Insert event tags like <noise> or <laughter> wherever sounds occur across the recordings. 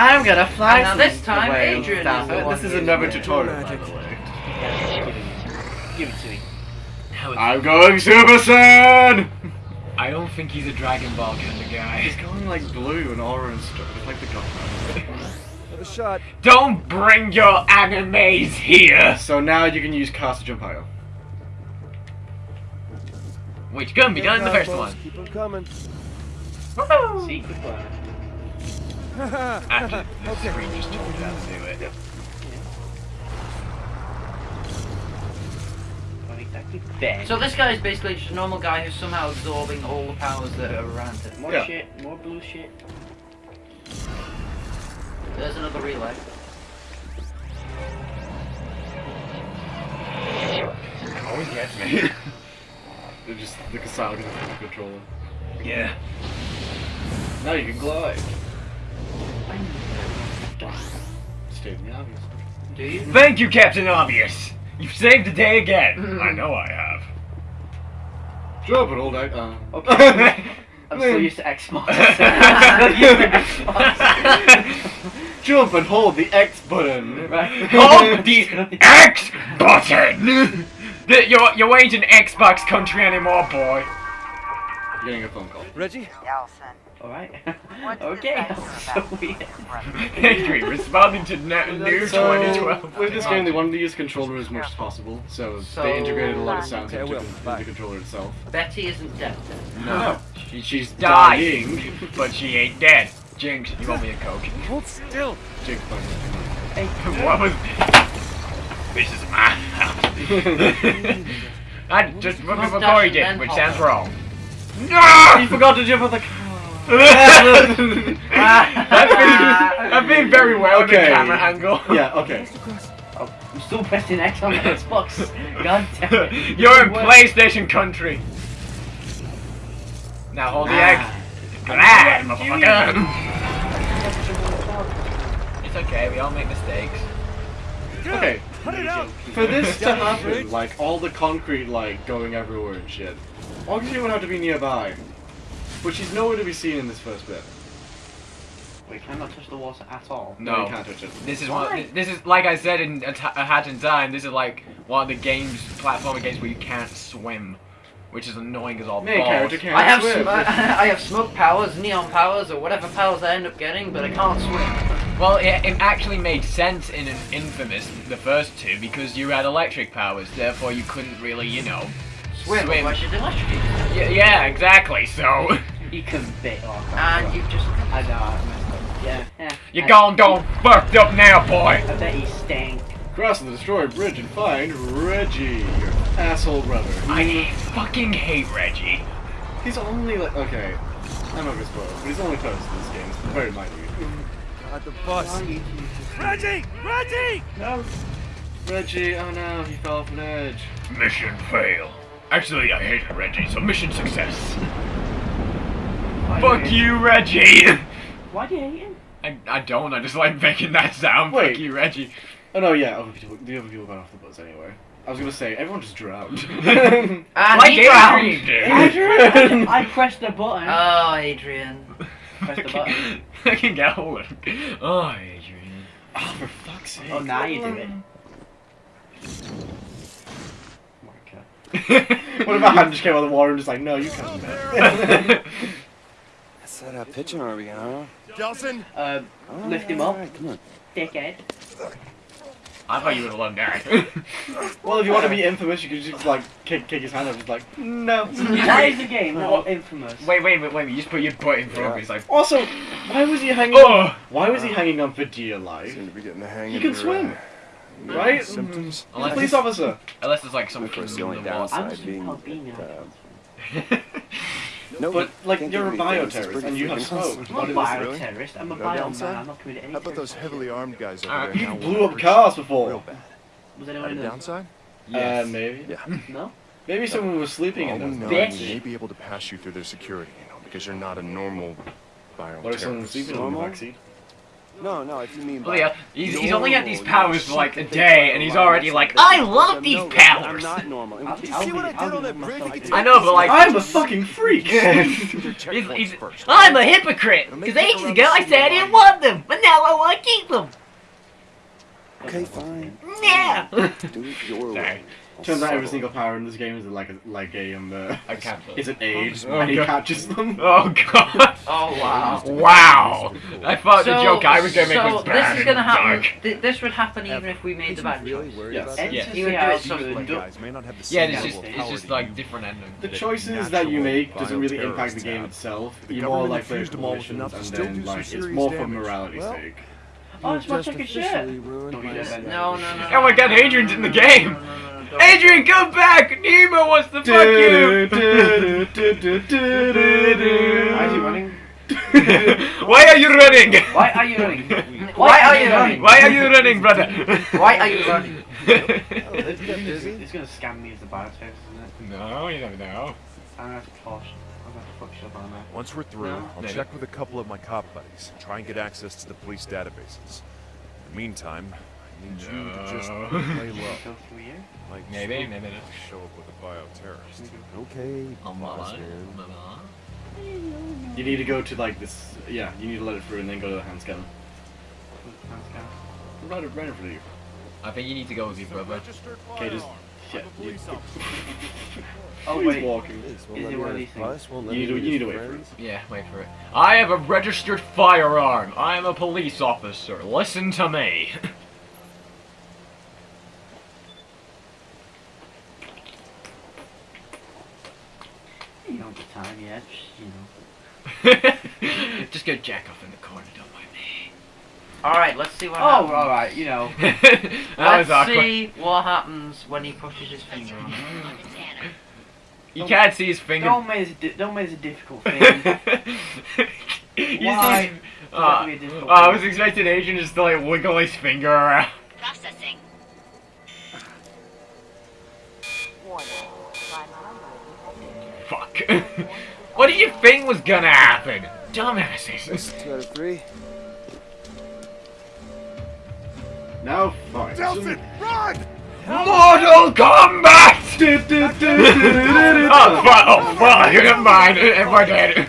I'm gonna fly. Now this time, away Adrian is the one This is another it. tutorial, by the way. Yeah, give it to me. Give it. I'm going Super Saiyan! I don't think he's a Dragon Ball kind of guy. He's going like blue and orange stuff. It's like the Godfather. Another shot. Don't bring your animes here! so now you can use cast to jump higher. Which couldn't be done in the first Combos, one. Keep them coming. Secret plan. <laughs> After the Okay. screen just told you how to do it. Not. So this guy is basically just a normal guy who's somehow absorbing all the powers that are around him. more Yeah. shit, more blue shit. There's another relay. Always gets me. <laughs> They're just the Kasao because the controller. yeah. Now you can glide. Stating obvious. Do you? Thank you, Captain Obvious! You've saved the day again! I know I have. Jump and hold out. Uh. <laughs> Okay. I'm so used to Xbox. I'm so used to Xbox. Jump and hold the X button. Right. Hold <laughs> the X button! The- You're, you ain't an Xbox country anymore, boy. You're getting a phone call. Reggie? Delsin. Alright. <laughs> Okay. <laughs> that so <laughs> weird. Adrian, responding to ne- New So, 2012. with this game, they wanted to use controller as much as possible, so, So- they integrated a lot of sounds Okay, into, into the controller itself. Betty isn't dead. No. She, she's dying. dying. But she ain't dead. Jinx, you want me a coke? Hold still. Jake Fun. what was... This is my house. I just what Mustache before he did, which sounds wrong. No! He forgot to jump on the car. I've been, I've very well Okay. in camera angle. yeah, okay. Oh, I'm still pressing X on the Xbox. <laughs> God damn it. You're in What? PlayStation country. Now hold the Ah. X. Glad, motherfucker. It's okay, we all make mistakes. Okay. Cut it out. For this <laughs> to happen, like all the concrete like going everywhere and shit, Augustine would have to be nearby. But she's nowhere to be seen in this first bit. Wait, can I not touch the water at all? you No. can't touch it. This is Why? one. This is like I said in A Ta- A Hat in Time. This is like one of the games, platformer games where you can't swim, which is annoying as all Main balls. can't I have swim. <laughs> I have smoke powers, neon powers, or whatever powers I end up getting, but I can't swim. Well, it, it actually made sense in an Infamous, the first two, because you had electric powers. Therefore, you couldn't really, you know, Swim, Swim. otherwise you'd electrocute. Yeah, yeah exactly. So ah, You can bit off. And you just I know, I messed up. Yeah, yeah. you I, gone gone fucked up now, boy. I bet you stank. Cross the destroyed bridge and find Reggie, your asshole brother. I fucking hate Reggie. He's only like okay. I'm not gonna spoil it, but he's only close to this game. It's very minute. God, the bus. Reggie! Reggie! No. Reggie, oh no, he fell off an edge. Mission fail. Actually, I hate Reggie, so mission success. Why Fuck do you, Reggie. Why do you hate him? I, I don't. I just like making that sound. Wait. Fuck you, Reggie. Oh no, yeah, other people, the other people got off the bus anyway. I was gonna say everyone just drowned. <laughs> Ah, and like he drowned. Adrian. Adrian! I pressed the button. Oh, Adrian. Press the button. <laughs> I can get hold of him. Oh, Adrian. oh, for fuck's oh, sake! Oh, now you do it. <laughs> what if a hand just came out of the water and just like, no, you can't. man." Set up pitching, are we, huh? Delsin! Uh, All Lift him up. all right, come on. dickhead. I thought you would have loved that. well, if you want to be infamous, you could just like kick, kick his hand up, just like, no. <laughs> That is the game, not What? infamous. wait, wait, wait, wait. You just put your butt in front of me. It's like, Also, why was he hanging? on? oh. Why was he hanging on for dear life? Seem to be getting the hang He of can swim, uh, right? Symptoms. He's a Unless, police officer. unless it's like Of something course, the only in the. I'm downside just being being that, uh, <laughs> no, But like, you're a do anything. Bioterrorist and you have freaking smoke. I'm What a is Really? bioterrorist. I'm a No bioman. I'm not committing any How about those heavily armed guys over there? You now blew up to cars real before. bad. Was anyone Any in there? downside? Uh, maybe. Yeah. <laughs> No? Maybe someone was sleeping All in we those. know Bitch. is we may be able to pass you through their security, you know, because you're not a normal viral What if someone was terrorist. sleeping in the Normal? backseat? No, no, if you mean oh, Well, by yeah, he's, he's only had these powers for like a day, and he's already like, I love these No, I'm powers. not normal. I'll- Did you I'll see what I did on that bridge? myself We could too. I know, but like, I'm a fucking freak. <laughs> he's, he's. I'm a hypocrite. Because ages ago I said I didn't want them, but now I want to keep them. Okay, fine. Yeah. Do it your <laughs> way. I'll Turns out every single power in this game is like a like a um uh, I can't. is an aid Oh, and he God. catches them. <laughs> Oh god. Oh wow. Wow. I thought the joke I was gonna make so was bad this is gonna happen. Th- this would happen even if we made the Did bad really choice. worry Yes. about And? Yeah. to You see would do it you subtly. would My do- guys may not have the Yeah, it's just it's just like different endings. The choices that you make doesn't really impact the game itself. You're more like the infused them all with coalitions enough to and still then like it's more for morality's sake. Oh, it's my just fucking shirt. Don't my do. No, no, no. no Oh my God, no, no, Adrian's in the game. Adrian, come back! Nemo wants to fuck you! Why is he running? <laughs> Why are you running? Why are you running? <laughs> Why are you running? Why are you running, brother? Why are you running? <laughs> It's gonna, busy. it's gonna scam me as the biotex, isn't it? no, you never know. I'm gonna have to toss. I'm gonna have to fuck shit up on that. Once we're through, No. I'll Maybe. check with a couple of my cop buddies. and Try and get access to the police databases. In the meantime, I need you to just No. lay low. Go through you. Like Maybe, maybe. show up with a bioterrorist. Okay, boss man. You need to go to like this. Yeah, you need to let it through and then go to the hand scanner. Right, right in front of you. I think you need to go with your brother. Okay, just shit. You, <laughs> Oh he's wait. walking. This won't Is let it one of these things? bus, won't let You need to- meet you need to wait for friends. Yeah, wait for it. I have a registered firearm. I am a police officer. Listen to me. You don't get time yet. just, You know. <laughs> Just go jack off in the corner, don't mind me. All right, let's see what Oh, happens. all right. You know. <laughs> that Let's was see what happens when he pushes his finger on. <laughs> You can't see his finger. Don't make this. Di- don't make this a difficult thing. <laughs> You Why? see- Uh, have be a difficult I thing? was expecting Adrian just to like wiggle his finger around. Processing. Fuck. what did you think was gonna happen? Dumbasses. Two out of three. Now fight. Delsin, run! Mortal Kombat! <laughs> oh, fuck, oh, fuck, never mind, everyone dead.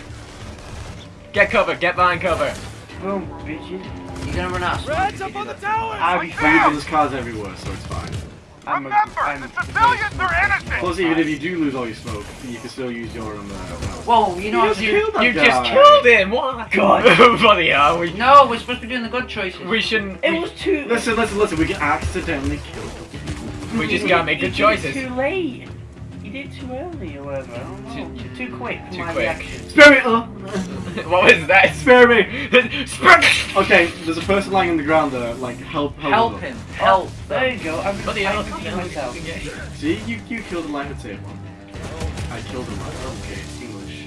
Get cover, get behind cover. Boom, bitches. You're gonna run out of Reds up on the tower! I'll be Dude, fine. there's cars everywhere, so it's fine. I'm a, I'm Plus, even if you do lose all your smoke, you can still use your um. Uh, Whoa, you know You what just to killed do. that You guy. just killed him, what? <laughs> God. <laughs> Bloody hell, we, No, we're supposed to be doing the good choices. we shouldn't, It we, was too. Listen, listen, listen. We can accidentally kill them. we just gotta make You good did choices. Too late. You did too early or whatever. I don't know. Too, too quick for Too my quick. reaction. Spare me! Uh. what was that? Spare me! Spare Okay, there's a person lying on the ground there. Like, help, help, Help them. him. Help. There you go. I'm Bloody hell, I killed myself. See, you you killed a life and saved one. I killed him. Okay, it's English.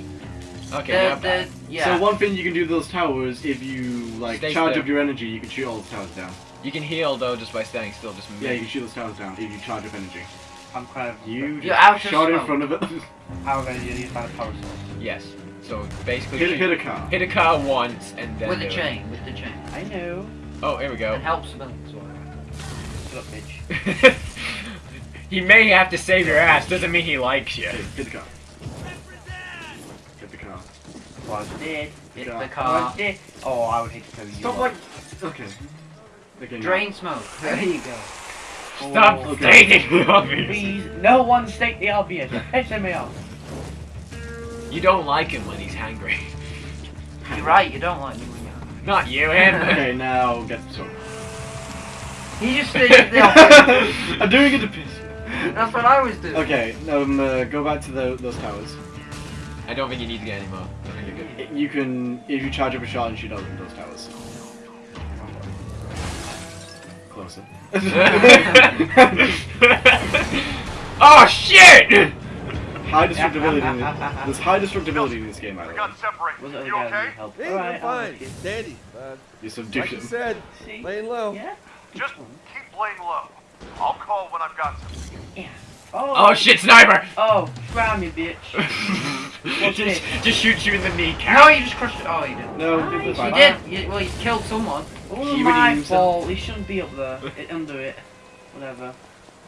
Okay, The, yeah, the, yeah. So one thing you can do to those towers, if you like Stay charge still. up your energy, you can shoot all the towers down. you can heal though just by standing still, just Yeah, you can shoot those towers down if you charge up energy. I'm kind of. You You're just out of shot in front of it. <laughs> How am I going to use my power source? Yes. So basically, hit, hit a car. hit a car once and then with the do it. chain. With the chain. I know. Oh, here we go. It helps civilians. Shut up, bitch. <laughs> he may have to save your ass. Doesn't mean he likes you. Okay, hit the car. Hit the car. Was dead. Oh, hit the car. Oh, I would hate to tell you. Stop like. Okay. Okay. now. Drain smoke. There you go. Stop Oh, okay. stating the obvious. Please, no one state the obvious. Piss me off. You don't like him when he's hangry. You're right. You don't like me when you're. Not you, him. <laughs> Okay, now get some. He just did <laughs> the opposite. I'm doing it to piss. That's what I was doing. Okay, um, uh, go back to the, those towers. I don't think you need to get any more. I think you're good. You can, if you charge up a shot and shoot out those towers. Closer. <laughs> oh shit! high destructibility. In the, there's high destructibility in this game, by the way. Was it the guy that help? Hey, Alright, I'm I'll fine. risk it. Dandy. Uh, You subdued like you said, See? laying low. Yeah? Just keep laying low. I'll call when I've got something. Yeah. Oh, Oh shit, sniper! Oh, try me, bitch. <laughs> Just, this? just shoot you in the kneecap. No, you just crushed it. Oh, you didn't. No, Nice. You did. You, well, you killed someone. It wasn't He my redeemed fault. He shouldn't be up there. <laughs> It, under it. Whatever.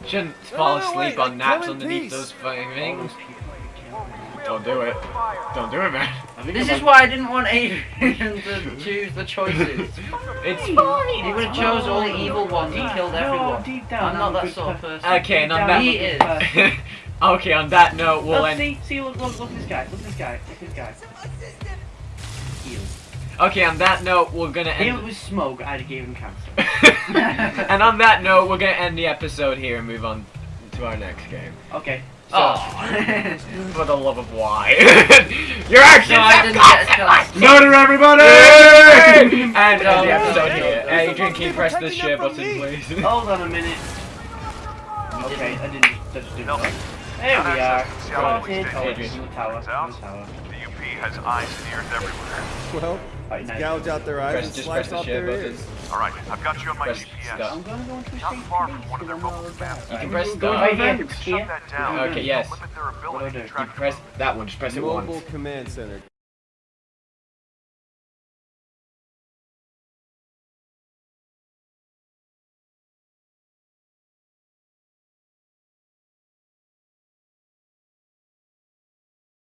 Shouldn't No, fall no, asleep wait, on naps underneath peace. those fucking All things. Those people you killed. We Don't do it. Don't do it, man. This is on- why I didn't want Adrian to choose the choices. <laughs> It's He fine. would have chose all the evil ones and killed No, everyone. deep down, I'm not that good sort of person. Okay, and on that. He is. Uh, <laughs> okay, on that note, we'll Look, end. see, see, look, look, look at this guy. Look at this guy. Look at this guy. Okay, on that note, we're gonna Healed end. with smoke. I'd have gave him cancer. <laughs> and on that note, we're gonna end the episode here and move on to our next game. Okay. So, Oh. <laughs> For the love of why? <laughs> Your actions No, have didn't get a chance. Murder everybody! <laughs> and um, end the episode here. There's Adrian, can you press the share button, me. please? hold on a minute. Okay, I didn't. That just didn't No. work. There we are. Seattle Spotted. Oh, Station. it's in the tower. Turns the tower. The UP has eyes and ears everywhere. Well, Right, nice. gouge out their eyes Press- and just slice press the off their button. ears. All right, I've got you on my Press GPS. stop. I'm gonna go into a Not state far police from one of their because I'm mobile not You can press Go right here. Shut that down. Okay, yes. Limit their I ability do? to You Press that one, just press it Mobile once. command center.